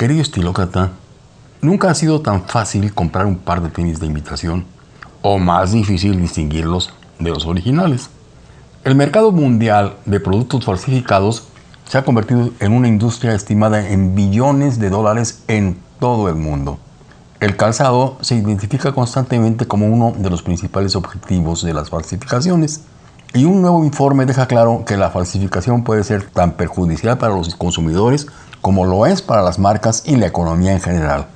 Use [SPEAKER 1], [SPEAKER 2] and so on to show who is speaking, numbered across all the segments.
[SPEAKER 1] Querido estilócrata, nunca ha sido tan fácil comprar un par de tenis de imitación o más difícil distinguirlos de los originales. El mercado mundial de productos falsificados se ha convertido en una industria estimada en billones de dólares en todo el mundo. El calzado se identifica constantemente como uno de los principales objetivos de las falsificaciones. Y un nuevo informe deja claro que la falsificación puede ser tan perjudicial para los consumidores como lo es para las marcas y la economía en general.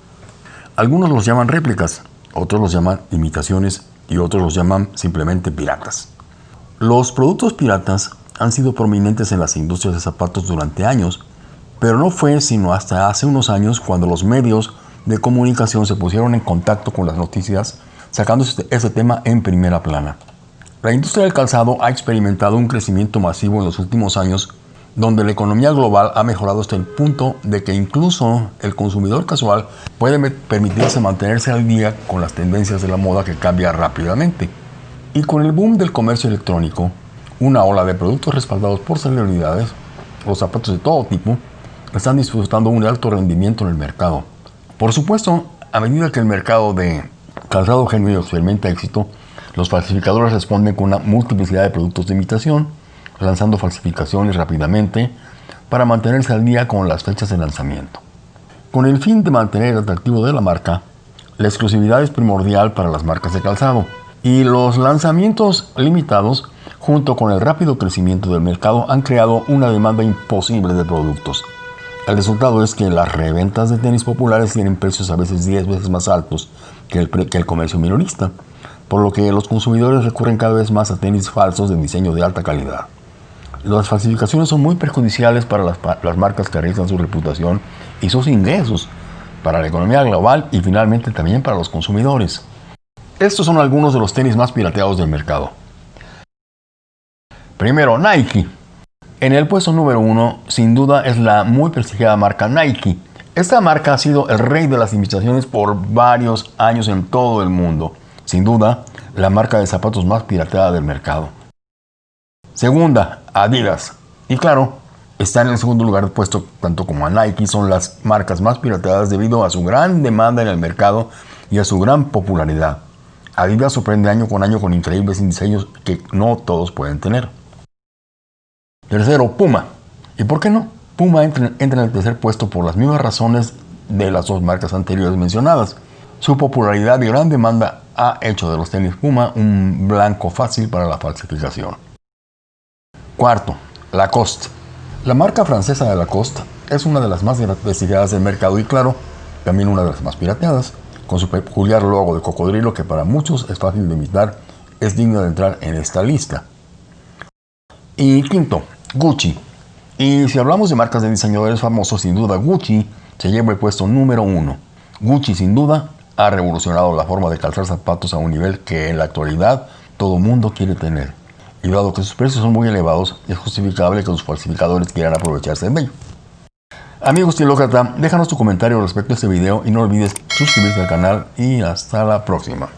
[SPEAKER 1] Algunos los llaman réplicas, otros los llaman imitaciones y otros los llaman simplemente piratas. Los productos piratas han sido prominentes en las industrias de zapatos durante años, pero no fue sino hasta hace unos años cuando los medios de comunicación se pusieron en contacto con las noticias, sacando este, tema en primera plana. La industria del calzado ha experimentado un crecimiento masivo en los últimos años donde la economía global ha mejorado hasta el punto de que incluso el consumidor casual puede permitirse mantenerse al día con las tendencias de la moda que cambia rápidamente. Y con el boom del comercio electrónico, una ola de productos respaldados por celebridades, los zapatos de todo tipo, están disfrutando un alto rendimiento en el mercado. Por supuesto, a medida que el mercado de calzado genuino experimenta éxito, los falsificadores responden con una multiplicidad de productos de imitación, lanzando falsificaciones rápidamente para mantenerse al día con las fechas de lanzamiento. Con el fin de mantener el atractivo de la marca, la exclusividad es primordial para las marcas de calzado y los lanzamientos limitados junto con el rápido crecimiento del mercado han creado una demanda imposible de productos. El resultado es que las reventas de tenis populares tienen precios a veces 10 veces más altos que el, que el comercio minorista, por lo que los consumidores recurren cada vez más a tenis falsos de diseño de alta calidad. Las falsificaciones son muy perjudiciales para las, marcas que arriesgan su reputación y sus ingresos, para la economía global y finalmente también para los consumidores. Estos son algunos de los tenis más pirateados del mercado. Primero, Nike. En el puesto número uno, sin duda, es la muy prestigiada marca Nike. Esta marca ha sido el rey de las imitaciones por varios años en todo el mundo. Sin duda, la marca de zapatos más pirateada del mercado. Segunda, Adidas. Y claro, está en el segundo lugar puesto tanto como a Nike, son las marcas más pirateadas debido a su gran demanda en el mercado y a su gran popularidad. Adidas sorprende año con año con increíbles diseños que no todos pueden tener. Tercero, Puma. ¿Y por qué no? Puma entra, entra en el tercer puesto por las mismas razones de las dos marcas anteriores mencionadas. Su popularidad y gran demanda ha hecho de los tenis Puma un blanco fácil para la falsificación. Cuarto, Lacoste. La marca francesa de Lacoste es una de las más prestigiadas del mercado y claro, también una de las más pirateadas, con su peculiar logo de cocodrilo que para muchos es fácil de imitar, es digno de entrar en esta lista. Y quinto, Gucci. Y si hablamos de marcas de diseñadores famosos, sin duda Gucci se lleva el puesto número uno. Gucci sin duda ha revolucionado la forma de calzar zapatos a un nivel que en la actualidad todo mundo quiere tener y dado que sus precios son muy elevados, es justificable que los falsificadores quieran aprovecharse de ello. Amigo estilócrata, déjanos tu comentario respecto a este video y no olvides suscribirte al canal y hasta la próxima.